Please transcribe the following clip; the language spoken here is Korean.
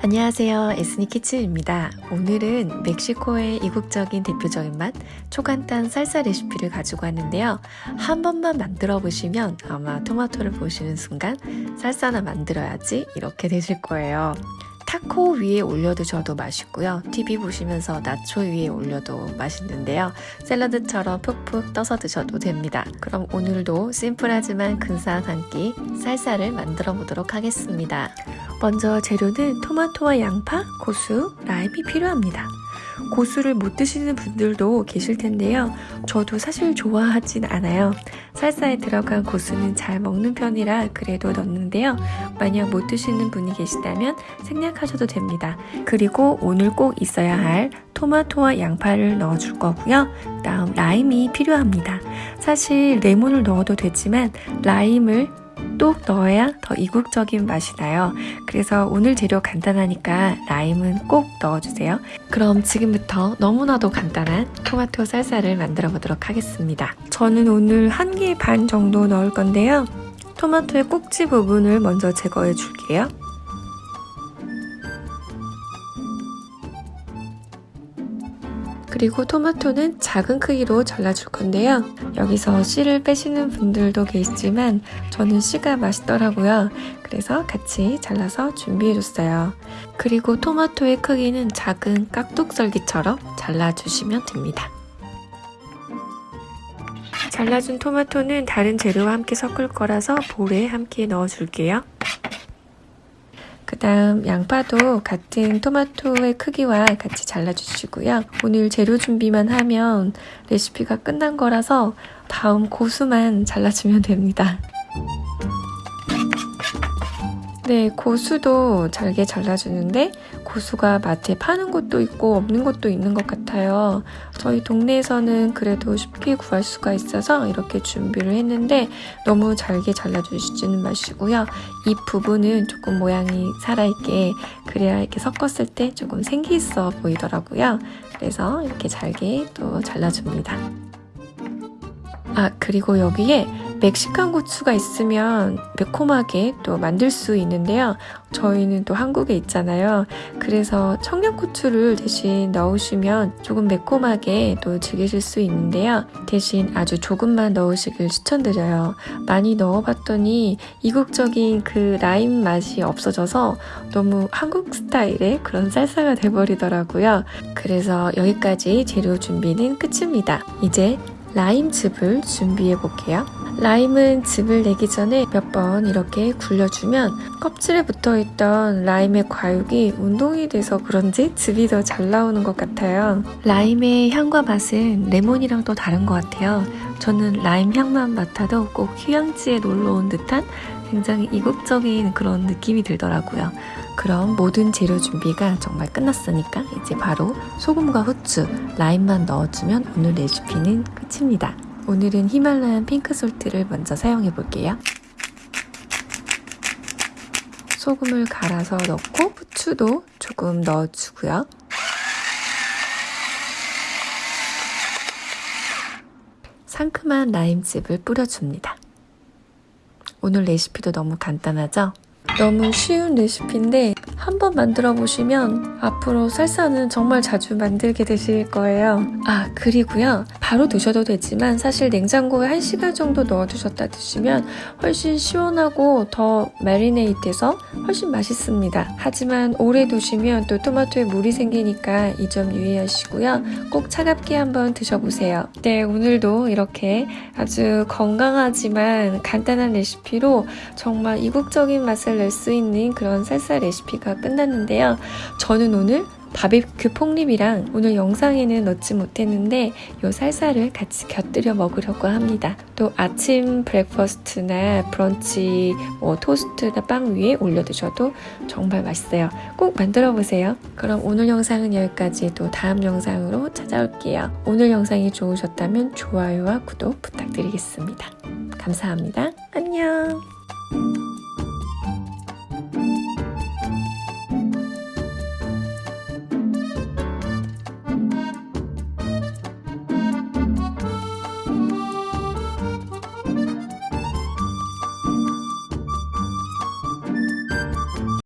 안녕하세요. 에스니키츠입니다. 오늘은 멕시코의 이국적인 대표적인 맛 초간단 쌀쌀 레시피를 가지고 왔는데요. 한 번만 만들어 보시면 아마 토마토를 보시는 순간 쌀쌀나 만들어야지 이렇게 되실 거예요 타코 위에 올려 드셔도 맛있고요. TV 보시면서 나초 위에 올려도 맛있는데요. 샐러드처럼 푹푹 떠서 드셔도 됩니다. 그럼 오늘도 심플하지만 근사한 한끼 쌀쌀을 만들어 보도록 하겠습니다. 먼저 재료는 토마토와 양파, 고수, 라임이 필요합니다. 고수를 못 드시는 분들도 계실 텐데요. 저도 사실 좋아하진 않아요. 살사에 들어간 고수는 잘 먹는 편이라 그래도 넣는데요. 만약 못 드시는 분이 계시다면 생략하셔도 됩니다. 그리고 오늘 꼭 있어야 할 토마토와 양파를 넣어줄 거고요. 다음 라임이 필요합니다. 사실 레몬을 넣어도 되지만 라임을 또 넣어야 더 이국적인 맛이 나요. 그래서 오늘 재료 간단하니까 라임은 꼭 넣어주세요. 그럼 지금부터 너무나도 간단한 토마토 살사를 만들어 보도록 하겠습니다. 저는 오늘 한 개 반 정도 넣을 건데요. 토마토의 꼭지 부분을 먼저 제거해 줄게요. 그리고 토마토는 작은 크기로 잘라줄 건데요. 여기서 씨를 빼시는 분들도 계시지만 저는 씨가 맛있더라고요. 그래서 같이 잘라서 준비해줬어요. 그리고 토마토의 크기는 작은 깍둑썰기처럼 잘라주시면 됩니다. 잘라준 토마토는 다른 재료와 함께 섞을 거라서 볼에 함께 넣어줄게요. 그 다음 양파도 같은 토마토의 크기와 같이 잘라주시고요. 오늘 재료 준비만 하면 레시피가 끝난 거라서 다음 고수만 잘라주면 됩니다. 네, 고수도 잘게 잘라주는데 고수가 마트에 파는 곳도 있고 없는 곳도 있는 것 같아요. 저희 동네에서는 그래도 쉽게 구할 수가 있어서 이렇게 준비를 했는데 너무 잘게 잘라주시지는 마시고요. 이 부분은 조금 모양이 살아있게 그래야 이렇게 섞었을 때 조금 생기 있어 보이더라고요. 그래서 이렇게 잘게 또 잘라줍니다. 아 그리고 여기에 멕시칸 고추가 있으면 매콤하게 또 만들 수 있는데요. 저희는 또 한국에 있잖아요. 그래서 청양고추를 대신 넣으시면 조금 매콤하게 또 즐기실 수 있는데요. 대신 아주 조금만 넣으시길 추천드려요. 많이 넣어봤더니 이국적인 그 라임 맛이 없어져서 너무 한국 스타일의 그런 쌀쌀가 돼버리더라고요. 그래서 여기까지 재료 준비는 끝입니다. 이제 라임즙을 준비해 볼게요. 라임은 즙을 내기 전에 몇 번 이렇게 굴려주면 껍질에 붙어있던 라임의 과육이 운동이 돼서 그런지 즙이 더 잘 나오는 것 같아요. 라임의 향과 맛은 레몬이랑 또 다른 것 같아요. 저는 라임 향만 맡아도 꼭 휴양지에 놀러 온 듯한 굉장히 이국적인 그런 느낌이 들더라고요. 그럼 모든 재료 준비가 정말 끝났으니까 이제 바로 소금과 후추, 라임만 넣어주면 오늘 레시피는 끝입니다. 오늘은 히말라얀 핑크솔트를 먼저 사용해 볼게요. 소금을 갈아서 넣고 후추도 조금 넣어주고요. 상큼한 라임즙을 뿌려줍니다. 오늘 레시피도 너무 간단하죠? 너무 쉬운 레시피인데 한번 만들어 보시면 앞으로 살사는 정말 자주 만들게 되실 거예요. 아 그리고요 바로 드셔도 되지만 사실 냉장고에 1시간 정도 넣어두셨다 드시면 훨씬 시원하고 더 마리네이트해서 훨씬 맛있습니다. 하지만 오래 두시면 또 토마토에 물이 생기니까 이 점 유의하시고요. 꼭 차갑게 한번 드셔보세요. 네 오늘도 이렇게 아주 건강하지만 간단한 레시피로 정말 이국적인 맛을 낼 수 있는 그런 살사 레시피가 레시피가 끝났는데요. 저는 오늘 바비큐 폭립이랑 오늘 영상에는 넣지 못했는데 요 살사를 같이 곁들여 먹으려고 합니다. 또 아침 breakfast나 브런치, 뭐 토스트나 빵 위에 올려 드셔도 정말 맛있어요. 꼭 만들어 보세요. 그럼 오늘 영상은 여기까지 또 다음 영상으로 찾아올게요. 오늘 영상이 좋으셨다면 좋아요와 구독 부탁드리겠습니다. 감사합니다. 안녕!